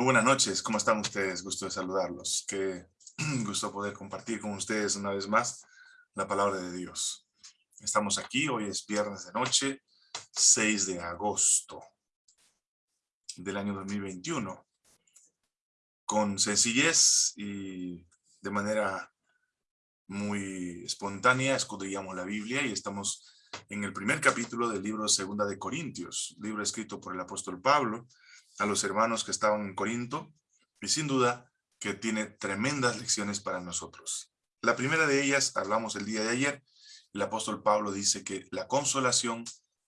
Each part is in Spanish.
Buenas noches, ¿cómo están ustedes? Gusto de saludarlos. Qué gusto poder compartir con ustedes una vez más la palabra de Dios. Estamos aquí, hoy es viernes de noche, 6 de agosto del año 2021. Con sencillez y de manera muy espontánea escudriñamos la Biblia y estamos en el primer capítulo del libro Segunda de Corintios, libro escrito por el apóstol Pablo, a los hermanos que estaban en Corinto y sin duda que tiene tremendas lecciones para nosotros. La primera de ellas, hablamos el día de ayer, el apóstol Pablo dice que la consolación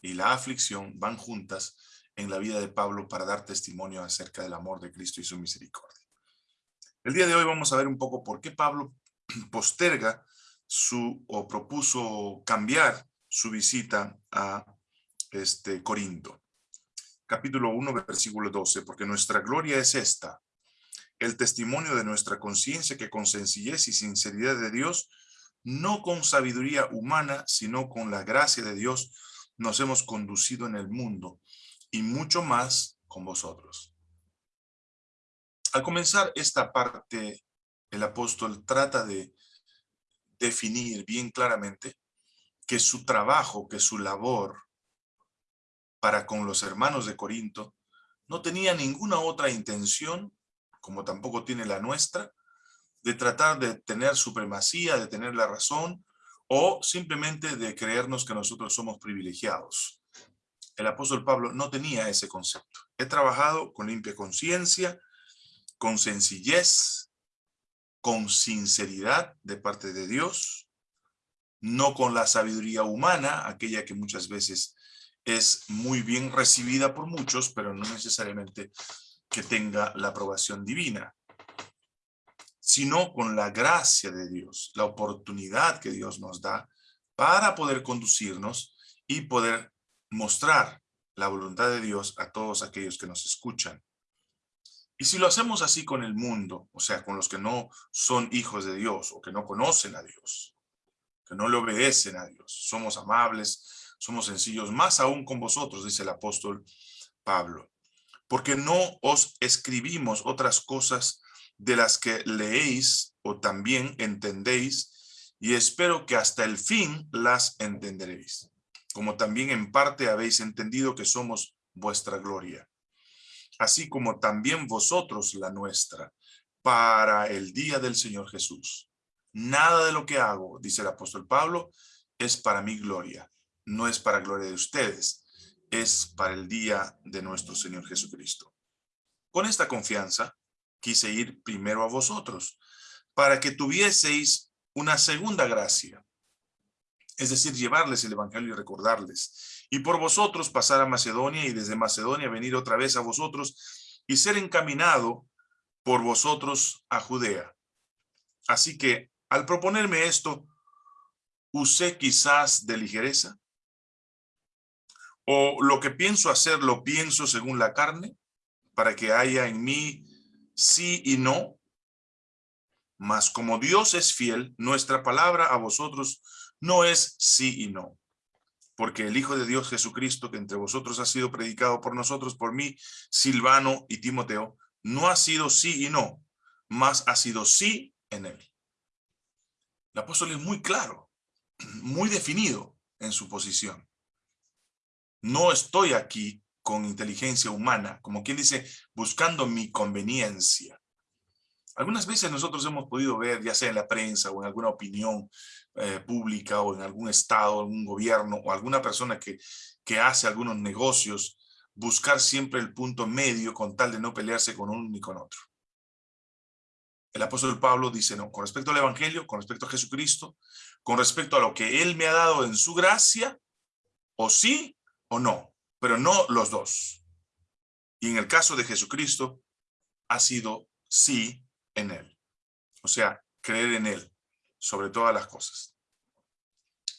y la aflicción van juntas en la vida de Pablo para dar testimonio acerca del amor de Cristo y su misericordia. El día de hoy vamos a ver un poco por qué Pablo posterga su o propuso cambiar su visita a este Corinto capítulo 1, versículo 12, porque nuestra gloria es esta, el testimonio de nuestra conciencia que con sencillez y sinceridad de Dios, no con sabiduría humana, sino con la gracia de Dios, nos hemos conducido en el mundo, y mucho más con vosotros. Al comenzar esta parte, el apóstol trata de definir bien claramente que su trabajo, que su labor, para con los hermanos de Corinto, no tenía ninguna otra intención, como tampoco tiene la nuestra, de tratar de tener supremacía, de tener la razón, o simplemente de creernos que nosotros somos privilegiados. El apóstol Pablo no tenía ese concepto. He trabajado con limpia conciencia, con sencillez, con sinceridad de parte de Dios, no con la sabiduría humana, aquella que muchas veces es muy bien recibida por muchos, pero no necesariamente que tenga la aprobación divina, sino con la gracia de Dios, la oportunidad que Dios nos da para poder conducirnos y poder mostrar la voluntad de Dios a todos aquellos que nos escuchan. Y si lo hacemos así con el mundo, o sea, con los que no son hijos de Dios o que no conocen a Dios, que no le obedecen a Dios, somos amables, somos sencillos, más aún con vosotros, dice el apóstol Pablo. Porque no os escribimos otras cosas de las que leéis o también entendéis, y espero que hasta el fin las entenderéis, como también en parte habéis entendido que somos vuestra gloria, así como también vosotros la nuestra, para el día del Señor Jesús. Nada de lo que hago, dice el apóstol Pablo, es para mi gloria, no es para gloria de ustedes, es para el día de nuestro Señor Jesucristo. Con esta confianza, quise ir primero a vosotros, para que tuvieseis una segunda gracia, es decir, llevarles el evangelio y recordarles, y por vosotros pasar a Macedonia y desde Macedonia venir otra vez a vosotros y ser encaminado por vosotros a Judea. Así que, al proponerme esto, usé quizás de ligereza, o lo que pienso hacer lo pienso según la carne, para que haya en mí sí y no. Mas como Dios es fiel, nuestra palabra a vosotros no es sí y no. Porque el Hijo de Dios Jesucristo, que entre vosotros ha sido predicado por nosotros, por mí, Silvano y Timoteo, no ha sido sí y no, mas ha sido sí en él. El apóstol es muy claro, muy definido en su posición. No estoy aquí con inteligencia humana, como quien dice, buscando mi conveniencia. Algunas veces nosotros hemos podido ver, ya sea en la prensa o en alguna opinión eh, pública o en algún estado, algún gobierno o alguna persona que, que hace algunos negocios, buscar siempre el punto medio con tal de no pelearse con uno ni con otro. El apóstol Pablo dice, no, con respecto al evangelio, con respecto a Jesucristo, con respecto a lo que él me ha dado en su gracia, o sí o no, pero no los dos. Y en el caso de Jesucristo, ha sido sí en él. O sea, creer en él sobre todas las cosas.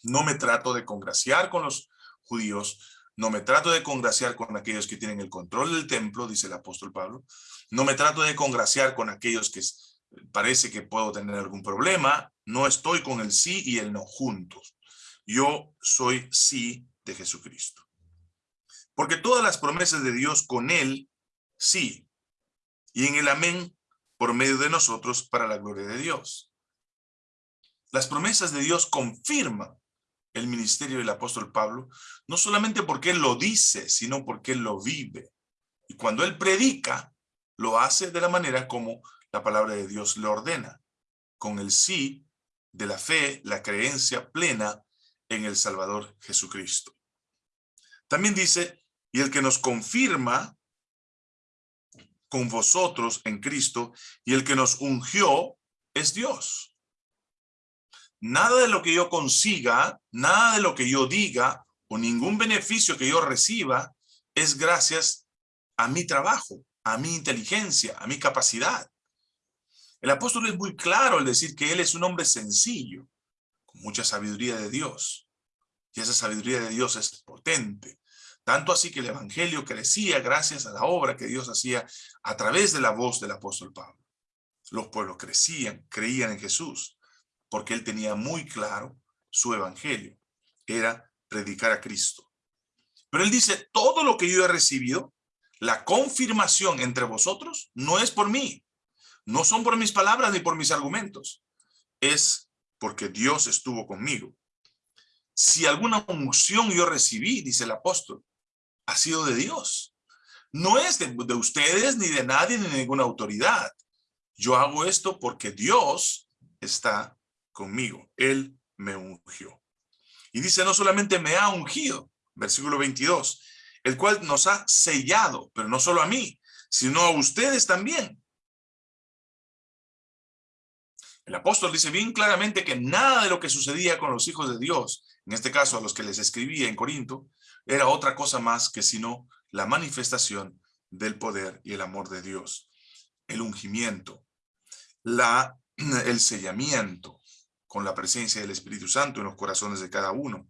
No me trato de congraciar con los judíos, no me trato de congraciar con aquellos que tienen el control del templo, dice el apóstol Pablo. No me trato de congraciar con aquellos que parece que puedo tener algún problema. No estoy con el sí y el no juntos. Yo soy sí de Jesucristo. Porque todas las promesas de Dios con él, sí. y en el amén por medio de nosotros para la gloria de Dios. Las promesas de Dios confirman el ministerio del apóstol Pablo, no solamente porque él lo dice, sino porque él lo vive. Y cuando él predica, lo hace de la manera como la palabra de Dios le ordena, con el sí de la fe, la creencia plena en el Salvador Jesucristo. También dice, y el que nos confirma con vosotros en Cristo, y el que nos ungió es Dios. Nada de lo que yo consiga, nada de lo que yo diga, o ningún beneficio que yo reciba, es gracias a mi trabajo, a mi inteligencia, a mi capacidad. El apóstol es muy claro al decir que él es un hombre sencillo, con mucha sabiduría de Dios. Y esa sabiduría de Dios es potente. Tanto así que el evangelio crecía gracias a la obra que Dios hacía a través de la voz del apóstol Pablo. Los pueblos crecían, creían en Jesús, porque él tenía muy claro su evangelio. Era predicar a Cristo. Pero él dice, todo lo que yo he recibido, la confirmación entre vosotros, no es por mí. No son por mis palabras ni por mis argumentos. Es porque Dios estuvo conmigo. Si alguna unción yo recibí, dice el apóstol, ha sido de Dios. No es de, ustedes, ni de nadie, ni de ninguna autoridad. Yo hago esto porque Dios está conmigo. Él me ungió. Y dice, no solamente me ha ungido, versículo 22, el cual nos ha sellado, pero no solo a mí, sino a ustedes también. El apóstol dice bien claramente que nada de lo que sucedía con los hijos de Dios, en este caso a los que les escribía en Corinto, era otra cosa más que sino la manifestación del poder y el amor de Dios, el ungimiento, la, el sellamiento con la presencia del Espíritu Santo en los corazones de cada uno.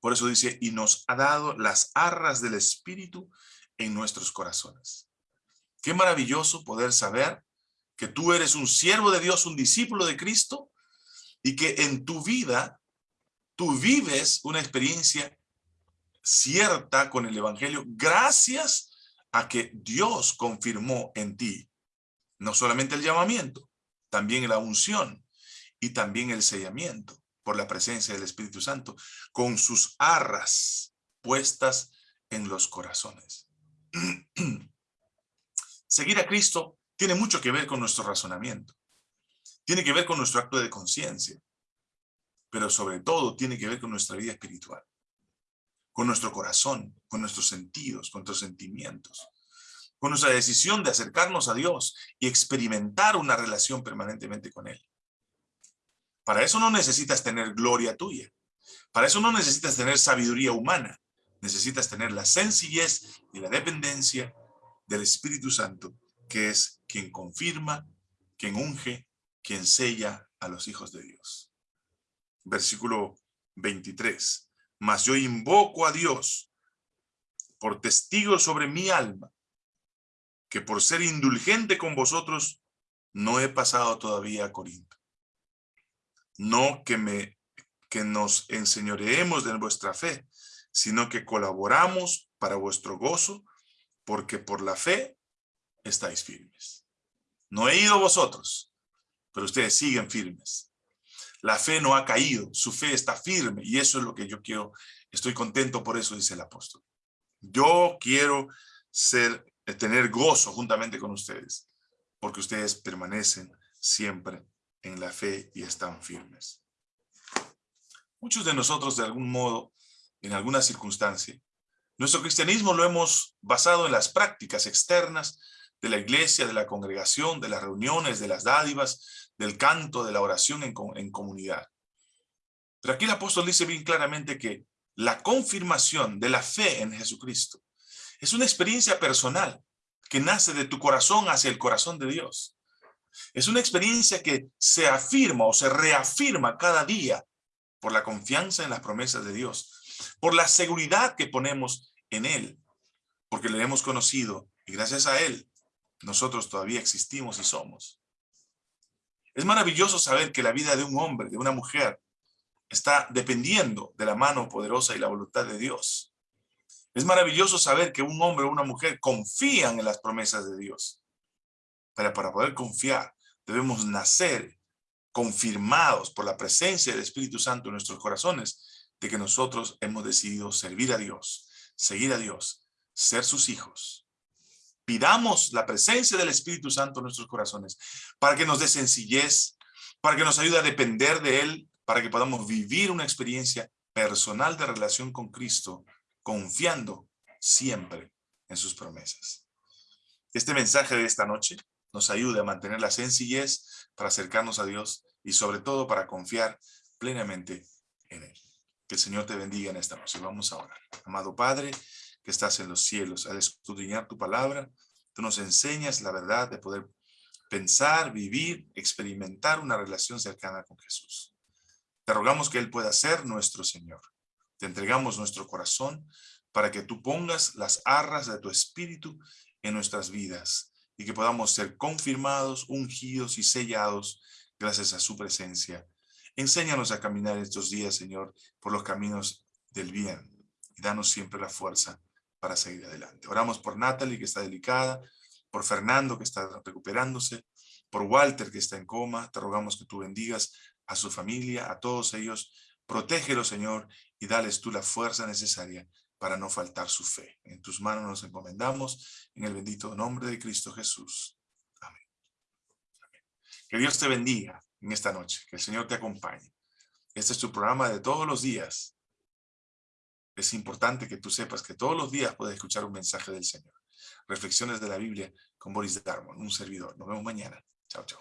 Por eso dice, y nos ha dado las arras del Espíritu en nuestros corazones. Qué maravilloso poder saber que tú eres un siervo de Dios, un discípulo de Cristo, y que en tu vida tú vives una experiencia cierta con el evangelio gracias a que Dios confirmó en ti no solamente el llamamiento, también la unción y también el sellamiento por la presencia del Espíritu Santo con sus arras puestas en los corazones. Seguir a Cristo tiene mucho que ver con nuestro razonamiento. Tiene que ver con nuestro acto de conciencia. Pero sobre todo tiene que ver con nuestra vida espiritual con nuestro corazón, con nuestros sentidos, con nuestros sentimientos, con nuestra decisión de acercarnos a Dios y experimentar una relación permanentemente con Él. Para eso no necesitas tener gloria tuya. Para eso no necesitas tener sabiduría humana. Necesitas tener la sencillez y la dependencia del Espíritu Santo, que es quien confirma, quien unge, quien sella a los hijos de Dios. Versículo 23 mas yo invoco a Dios por testigo sobre mi alma, que por ser indulgente con vosotros, no he pasado todavía a Corinto. No que, me, que nos enseñoreemos de vuestra fe, sino que colaboramos para vuestro gozo, porque por la fe estáis firmes. No he ido vosotros, pero ustedes siguen firmes. La fe no ha caído, su fe está firme y eso es lo que yo quiero, estoy contento por eso, dice el apóstol. Yo quiero ser, eh, tener gozo juntamente con ustedes, porque ustedes permanecen siempre en la fe y están firmes. Muchos de nosotros, de algún modo, en alguna circunstancia, nuestro cristianismo lo hemos basado en las prácticas externas de la iglesia, de la congregación, de las reuniones, de las dádivas, del canto, de la oración en, comunidad. Pero aquí el apóstol dice bien claramente que la confirmación de la fe en Jesucristo es una experiencia personal que nace de tu corazón hacia el corazón de Dios. Es una experiencia que se afirma o se reafirma cada día por la confianza en las promesas de Dios, por la seguridad que ponemos en Él, porque le hemos conocido y gracias a Él nosotros todavía existimos y somos. Es maravilloso saber que la vida de un hombre, de una mujer, está dependiendo de la mano poderosa y la voluntad de Dios. Es maravilloso saber que un hombre o una mujer confían en las promesas de Dios. Pero para poder confiar, debemos nacer confirmados por la presencia del Espíritu Santo en nuestros corazones, de que nosotros hemos decidido servir a Dios, seguir a Dios, ser sus hijos. Pidamos la presencia del Espíritu Santo en nuestros corazones para que nos dé sencillez, para que nos ayude a depender de Él, para que podamos vivir una experiencia personal de relación con Cristo, confiando siempre en sus promesas. Este mensaje de esta noche nos ayude a mantener la sencillez para acercarnos a Dios y sobre todo para confiar plenamente en Él. Que el Señor te bendiga en esta noche. Vamos a orar. Amado Padre, que estás en los cielos, al escudriñar tu palabra, tú nos enseñas la verdad de poder pensar, vivir, experimentar una relación cercana con Jesús. Te rogamos que Él pueda ser nuestro Señor. Te entregamos nuestro corazón para que tú pongas las arras de tu espíritu en nuestras vidas y que podamos ser confirmados, ungidos y sellados gracias a su presencia Enséñanos a caminar estos días, Señor, por los caminos del bien. Y danos siempre la fuerza para seguir adelante. Oramos por Natalie, que está delicada, por Fernando, que está recuperándose, por Walter, que está en coma. Te rogamos que tú bendigas a su familia, a todos ellos. Protégelos, Señor, y dales tú la fuerza necesaria para no faltar su fe. En tus manos nos encomendamos, en el bendito nombre de Cristo Jesús. Amén. Que Dios te bendiga en esta noche. Que el Señor te acompañe. Este es tu programa de todos los días. Es importante que tú sepas que todos los días puedes escuchar un mensaje del Señor. Reflexiones de la Biblia con Boris Darmon, un servidor. Nos vemos mañana. Chao, chao.